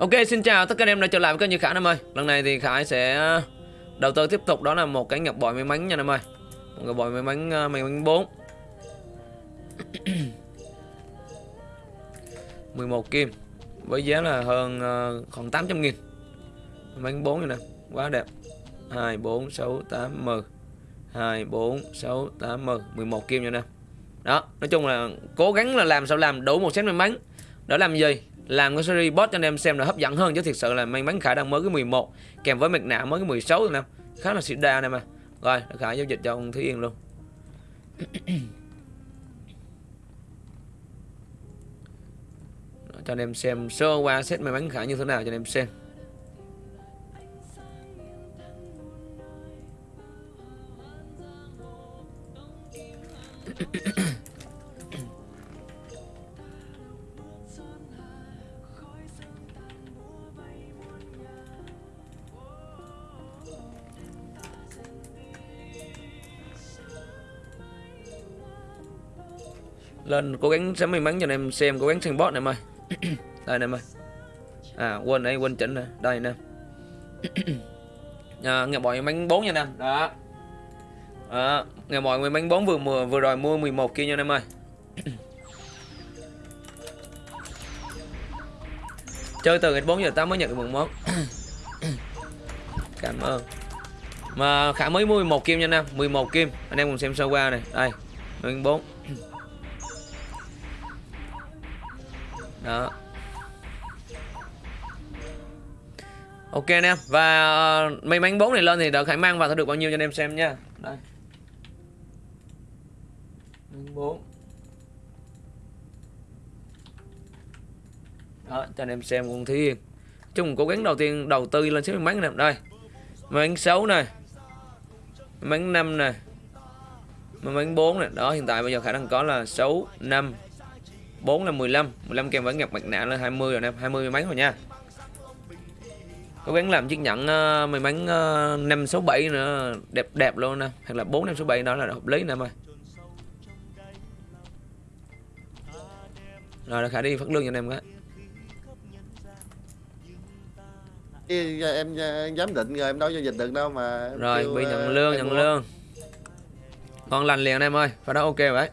Ok xin chào tất cả anh em đã trở lại với kênh như Khải em ơi. Lần này thì Khải sẽ đầu tư tiếp tục đó là một cái ngọc bội may mắn nha em ơi. Một ngọc bội may mắn ờ, may mắn 4 11 kim Với giá là hơn ờ, khoảng 800 nghìn. May mắn 4 nè Quá đẹp. 2, 4, 6, 8, 10 2, 4, 6, 8, 10 11 kim nha nè Đó nói chung là cố gắng là làm sao làm đủ một set may mắn. Đó làm gì? Làm cái series boss cho anh em xem là hấp dẫn hơn chứ thực sự là may mắn khả đang mới cái 11 kèm với mặt nạ mới cái 16 rồi nè. Khá là xịt đa này mà rồi khả giao dịch cho ông Thúy Yên luôn. Cho anh em xem sơ qua set may mắn khả như thế nào cho anh em xem. lên cố gắng sẽ may mắn cho anh em xem cố gắng sang bot này mày. Đây này mày. À quên đây quên chỉnh này đây nè. Em à, nghe mọi bánh bốn nha anh em đó à, nghe mọi người bánh bốn vừa mùa vừa rồi mua 11 kia nha anh em ơi. Chơi từ ngày bốn giờ 8 mới nhận được một. Món cảm ơn. Mà khả mới mua 11 kim nha anh em. 11 kim. Anh em cùng xem sơ qua này. Đây 14 đó. Ok anh em và uh, mấy bốn này lên thì đợt khải mang vào sẽ được bao nhiêu cho anh em xem nha. Đây. Bốn đó cho anh em xem con thiên chung cố gắng đầu tiên đầu tư lên xếp bánh này đây. Bánh sáu này. Bánh năm này. Bánh bốn này. Đó hiện tại bây giờ khả năng có là sáu năm. 4 là 15 15 kèm với ngọc mặt nạ là 20 rồi em 20 mấy rồi nha. Cố gắng làm chiếc nhẫn uh, may mắn uh, 5 6 7 nữa đẹp đẹp luôn nè. Hoặc là 4 5 6 7 đó là hợp lý nè em ơi. Rồi khả đi phát lương cho anh em cái. Ê, em em giám định rồi em đâu giao dịch được đâu mà rồi bị ờ, nhận lương nhận lương. Ngon lành liền anh em ơi phải đó ok vậy